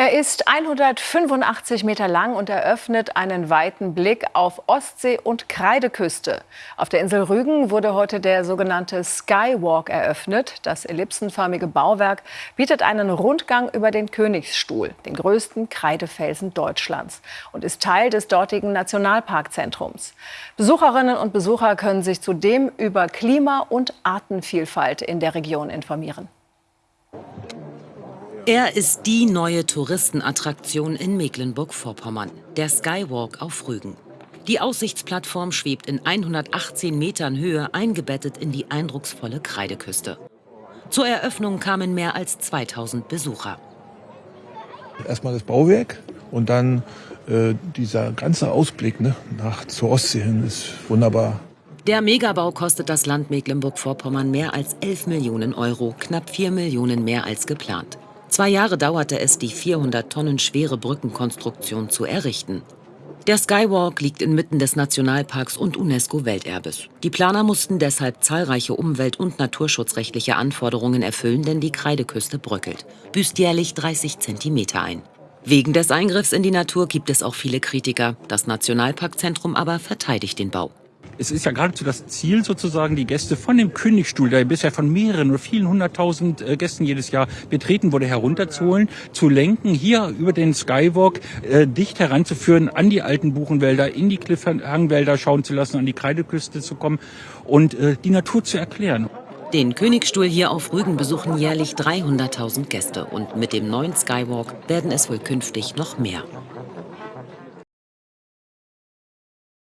Er ist 185 Meter lang und eröffnet einen weiten Blick auf Ostsee und Kreideküste. Auf der Insel Rügen wurde heute der sogenannte Skywalk eröffnet. Das ellipsenförmige Bauwerk bietet einen Rundgang über den Königsstuhl, den größten Kreidefelsen Deutschlands, und ist Teil des dortigen Nationalparkzentrums. Besucherinnen und Besucher können sich zudem über Klima- und Artenvielfalt in der Region informieren. Er ist die neue Touristenattraktion in Mecklenburg-Vorpommern, der Skywalk auf Rügen. Die Aussichtsplattform schwebt in 118 Metern Höhe eingebettet in die eindrucksvolle Kreideküste. Zur Eröffnung kamen mehr als 2000 Besucher. Erstmal das Bauwerk und dann äh, dieser ganze Ausblick ne, nach zur Ostsee hin ist wunderbar. Der Megabau kostet das Land Mecklenburg-Vorpommern mehr als 11 Millionen Euro, knapp 4 Millionen mehr als geplant. Zwei Jahre dauerte es, die 400 Tonnen schwere Brückenkonstruktion zu errichten. Der Skywalk liegt inmitten des Nationalparks und UNESCO-Welterbes. Die Planer mussten deshalb zahlreiche umwelt- und naturschutzrechtliche Anforderungen erfüllen, denn die Kreideküste bröckelt, büßt jährlich 30 Zentimeter ein. Wegen des Eingriffs in die Natur gibt es auch viele Kritiker. Das Nationalparkzentrum aber verteidigt den Bau. Es ist ja geradezu das Ziel sozusagen, die Gäste von dem Königstuhl, der bisher von mehreren oder vielen hunderttausend äh, Gästen jedes Jahr betreten wurde, herunterzuholen, zu lenken, hier über den Skywalk äh, dicht heranzuführen an die alten Buchenwälder, in die Cliffhangwälder schauen zu lassen, an die Kreideküste zu kommen und äh, die Natur zu erklären. Den Königstuhl hier auf Rügen besuchen jährlich 300.000 Gäste und mit dem neuen Skywalk werden es wohl künftig noch mehr.